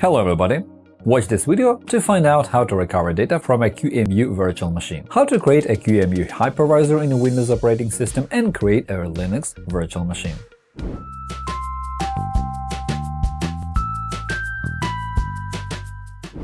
Hello everybody! Watch this video to find out how to recover data from a QEMU virtual machine, how to create a QEMU hypervisor in a Windows operating system and create a Linux virtual machine.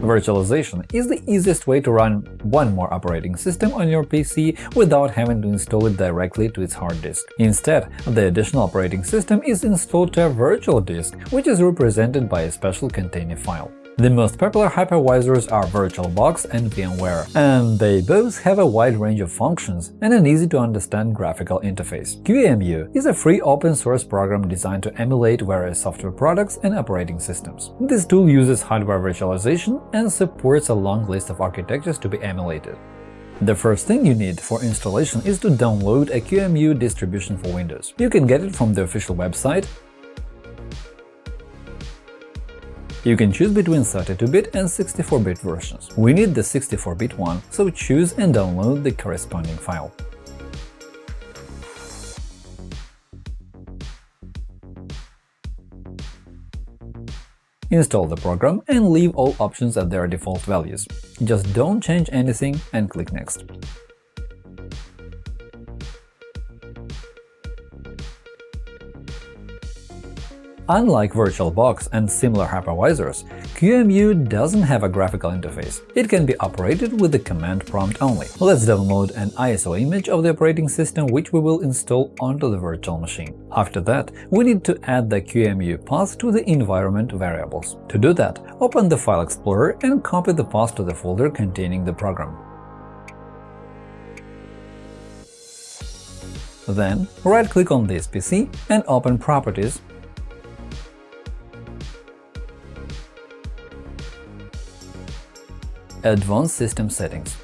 Virtualization is the easiest way to run one more operating system on your PC without having to install it directly to its hard disk. Instead, the additional operating system is installed to a virtual disk, which is represented by a special container file. The most popular hypervisors are VirtualBox and VMware, and they both have a wide range of functions and an easy-to-understand graphical interface. QEMU is a free open-source program designed to emulate various software products and operating systems. This tool uses hardware virtualization and supports a long list of architectures to be emulated. The first thing you need for installation is to download a QEMU distribution for Windows. You can get it from the official website You can choose between 32-bit and 64-bit versions. We need the 64-bit one, so choose and download the corresponding file. Install the program and leave all options at their default values. Just don't change anything and click Next. Unlike VirtualBox and similar hypervisors, QEMU doesn't have a graphical interface. It can be operated with the command prompt only. Let's download an ISO image of the operating system which we will install onto the virtual machine. After that, we need to add the QEMU path to the environment variables. To do that, open the File Explorer and copy the path to the folder containing the program. Then, right-click on this PC and open Properties Advanced System Settings.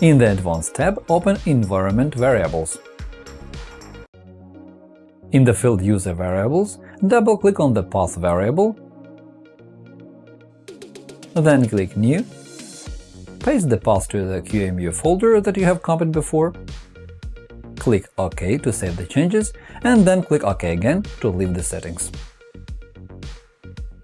In the Advanced tab, open Environment Variables. In the field User Variables, double-click on the path variable, then click New, paste the path to the QEMU folder that you have copied before, click OK to save the changes, and then click OK again to leave the settings.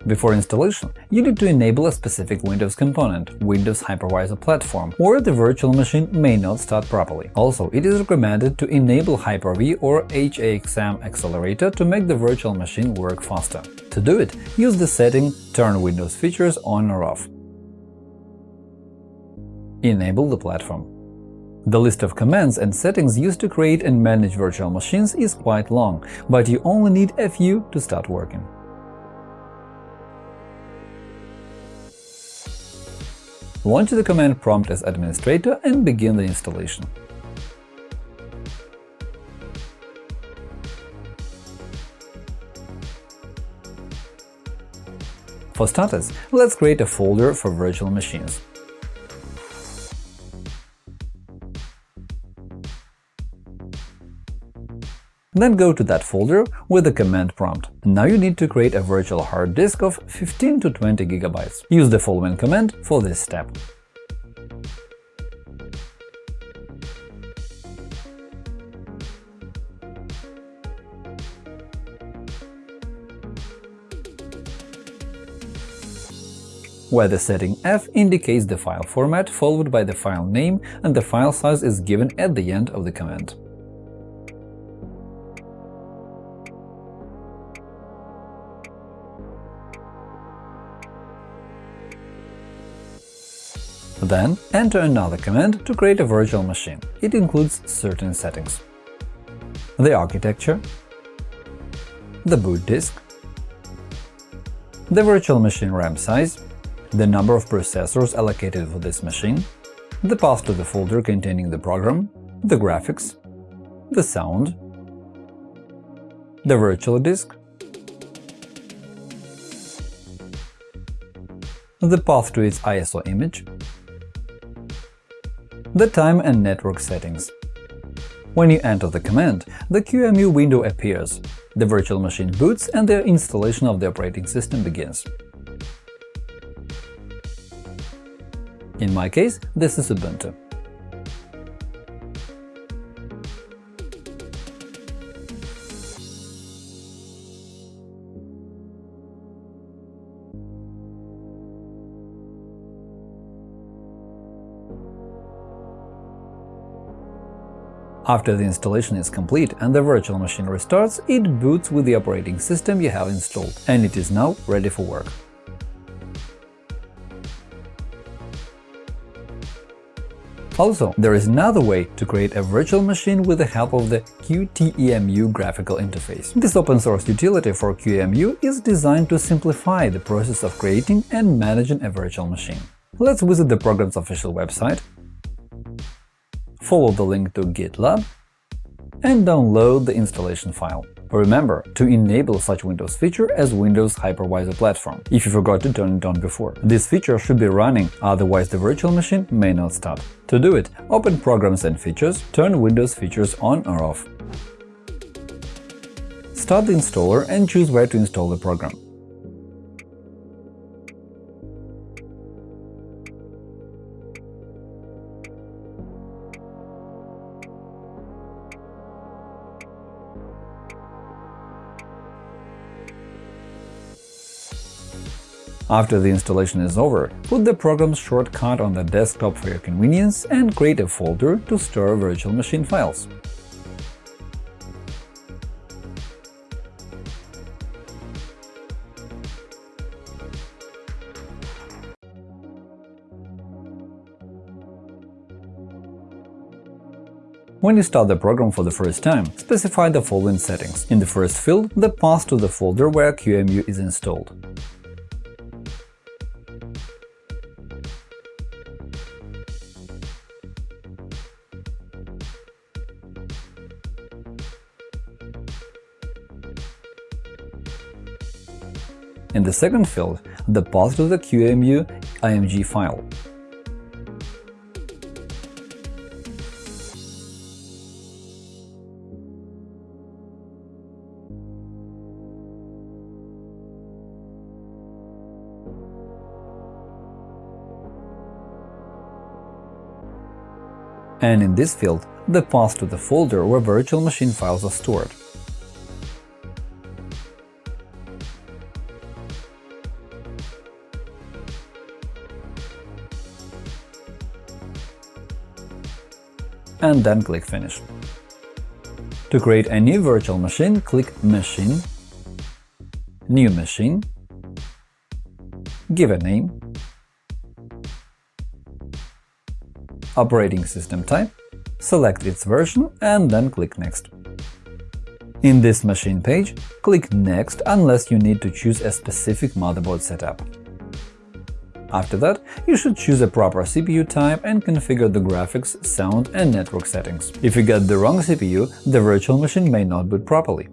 Before installation, you need to enable a specific Windows component Windows Hypervisor Platform, or the virtual machine may not start properly. Also, it is recommended to enable Hyper-V or HAXM accelerator to make the virtual machine work faster. To do it, use the setting Turn Windows features on or off. Enable the platform. The list of commands and settings used to create and manage virtual machines is quite long, but you only need a few to start working. Launch the command prompt as administrator and begin the installation. For starters, let's create a folder for virtual machines. Then go to that folder with the command prompt. Now you need to create a virtual hard disk of 15 to 20 GB. Use the following command for this step. where the setting F indicates the file format followed by the file name and the file size is given at the end of the command. Then enter another command to create a virtual machine. It includes certain settings. The architecture, the boot disk, the virtual machine RAM size, the number of processors allocated for this machine, the path to the folder containing the program, the graphics, the sound, the virtual disk, the path to its ISO image, the time and network settings. When you enter the command, the QEMU window appears, the virtual machine boots and the installation of the operating system begins. In my case, this is Ubuntu. After the installation is complete and the virtual machine restarts, it boots with the operating system you have installed, and it is now ready for work. Also, there is another way to create a virtual machine with the help of the QTEMU graphical interface. This open-source utility for QEMU is designed to simplify the process of creating and managing a virtual machine. Let's visit the program's official website, follow the link to GitLab, and download the installation file. Remember to enable such Windows feature as Windows Hypervisor Platform, if you forgot to turn it on before. This feature should be running, otherwise the virtual machine may not start. To do it, open Programs and Features, turn Windows features on or off. Start the installer and choose where to install the program. After the installation is over, put the program's shortcut on the desktop for your convenience and create a folder to store virtual machine files. When you start the program for the first time, specify the following settings. In the first field, the path to the folder where QEMU is installed. In the second field, the path to the QEMU IMG file. And in this field, the path to the folder where virtual machine files are stored. And then click Finish. To create a new virtual machine, click Machine, New Machine, give a name, operating system type, select its version and then click Next. In this machine page, click Next unless you need to choose a specific motherboard setup. After that, you should choose a proper CPU type and configure the graphics, sound and network settings. If you get the wrong CPU, the virtual machine may not boot properly.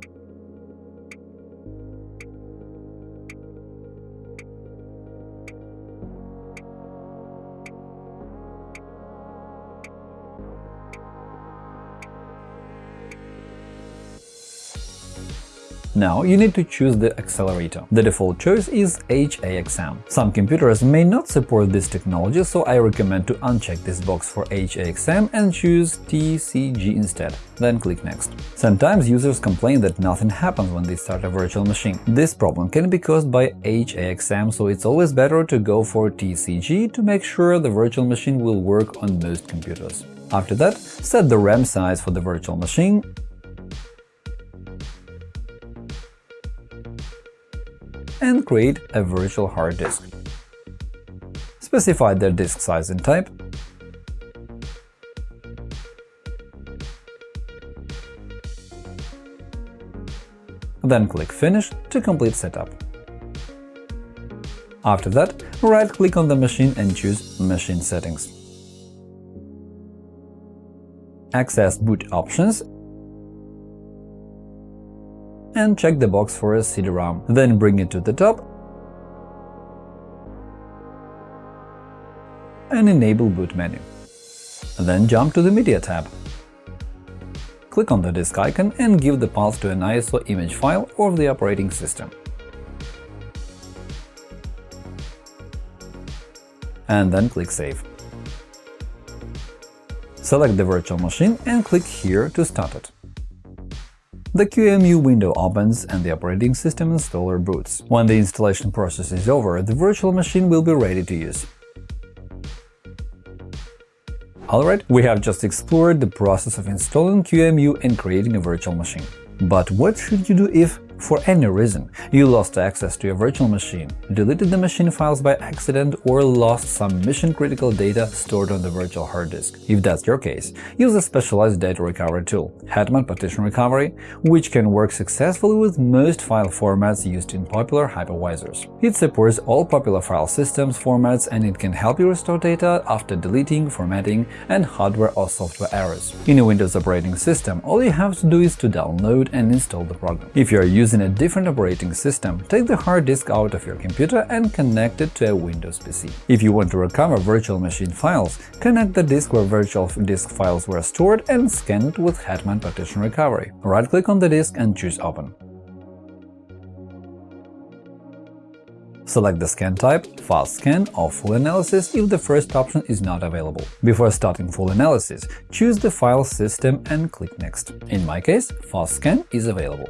Now you need to choose the accelerator. The default choice is HAXM. Some computers may not support this technology, so I recommend to uncheck this box for HAXM and choose TCG instead. Then click Next. Sometimes users complain that nothing happens when they start a virtual machine. This problem can be caused by HAXM, so it's always better to go for TCG to make sure the virtual machine will work on most computers. After that, set the RAM size for the virtual machine and create a virtual hard disk. Specify the disk size and type, then click Finish to complete setup. After that, right-click on the machine and choose Machine settings. Access boot options and check the box for a CD-ROM. Then bring it to the top and enable boot menu. Then jump to the Media tab. Click on the disk icon and give the path to an ISO image file of the operating system. And then click Save. Select the virtual machine and click here to start it. The QEMU window opens and the operating system installer boots. When the installation process is over, the virtual machine will be ready to use. Alright, we have just explored the process of installing QEMU and creating a virtual machine. But what should you do if for any reason, you lost access to your virtual machine, deleted the machine files by accident, or lost some mission-critical data stored on the virtual hard disk. If that's your case, use a specialized data recovery tool, Hetman Partition Recovery, which can work successfully with most file formats used in popular hypervisors. It supports all popular file systems formats and it can help you restore data after deleting, formatting, and hardware or software errors. In a Windows operating system, all you have to do is to download and install the program. If you are using using a different operating system, take the hard disk out of your computer and connect it to a Windows PC. If you want to recover virtual machine files, connect the disk where virtual disk files were stored and scan it with Hetman Partition Recovery. Right-click on the disk and choose Open. Select the scan type, Fast Scan or Full Analysis if the first option is not available. Before starting full analysis, choose the file system and click Next. In my case, Fast Scan is available.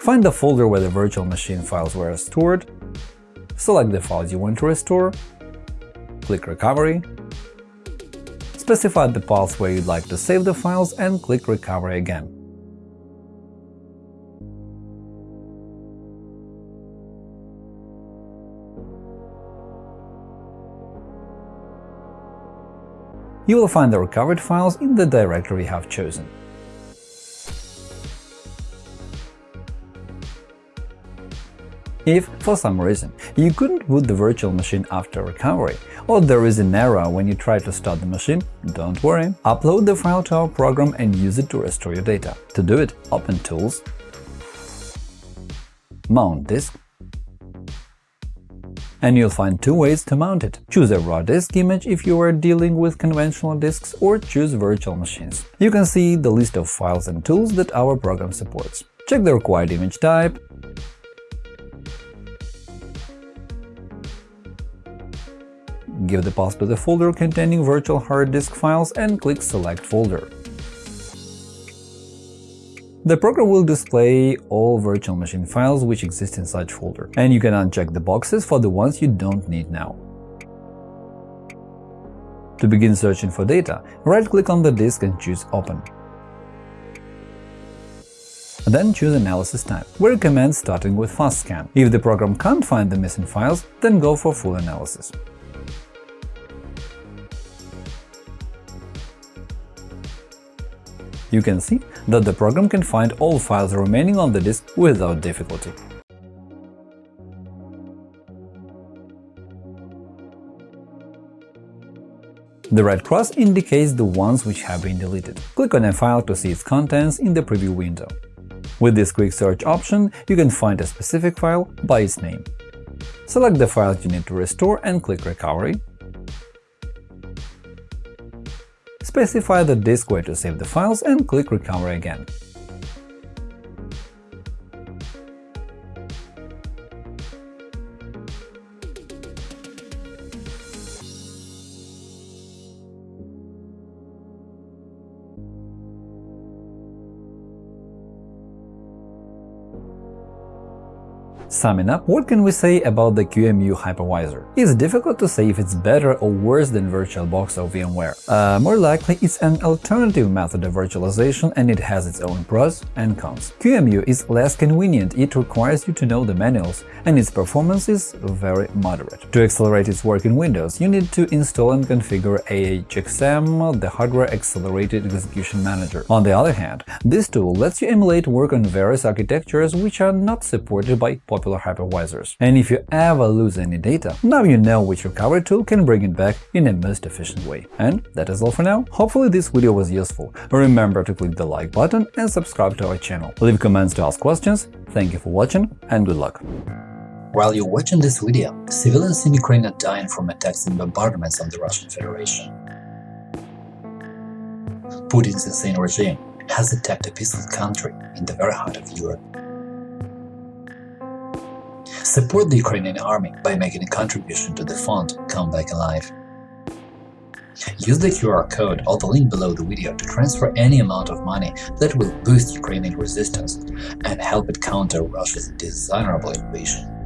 Find the folder where the virtual machine files were stored, select the files you want to restore, click Recovery, specify the path where you'd like to save the files and click Recovery again. You will find the recovered files in the directory you have chosen. If, for some reason, you couldn't boot the virtual machine after recovery, or there is an error when you try to start the machine, don't worry. Upload the file to our program and use it to restore your data. To do it, open Tools, Mount disk, and you'll find two ways to mount it. Choose a raw disk image if you are dealing with conventional disks, or choose virtual machines. You can see the list of files and tools that our program supports. Check the required image type, give the path to the folder containing virtual hard disk files and click Select folder. The program will display all virtual machine files which exist in such folder, and you can uncheck the boxes for the ones you don't need now. To begin searching for data, right-click on the disk and choose Open. Then choose Analysis type. We recommend starting with Fast Scan. If the program can't find the missing files, then go for Full Analysis. You can see that the program can find all files remaining on the disk without difficulty. The red cross indicates the ones which have been deleted. Click on a file to see its contents in the preview window. With this quick search option, you can find a specific file by its name. Select the files you need to restore and click Recovery, specify the disk where to save the files and click Recover again. Summing up, what can we say about the QEMU hypervisor? It's difficult to say if it's better or worse than VirtualBox or VMware. Uh, more likely, it's an alternative method of virtualization and it has its own pros and cons. QEMU is less convenient, it requires you to know the manuals, and its performance is very moderate. To accelerate its work in Windows, you need to install and configure HAXM, the Hardware Accelerated Execution Manager. On the other hand, this tool lets you emulate work on various architectures which are not supported by popular popular hypervisors. And if you ever lose any data, now you know which recovery tool can bring it back in a most efficient way. And that is all for now. Hopefully this video was useful. Remember to click the like button and subscribe to our channel. Leave comments to ask questions. Thank you for watching and good luck. While you're watching this video, civilians in Ukraine are dying from attacks and bombardments of the Russian Federation. Putin's insane regime has attacked a peaceful country in the very heart of Europe. Support the Ukrainian army by making a contribution to the fund Come Back Alive. Use the QR code or the link below the video to transfer any amount of money that will boost Ukrainian resistance and help it counter Russia's dishonorable invasion.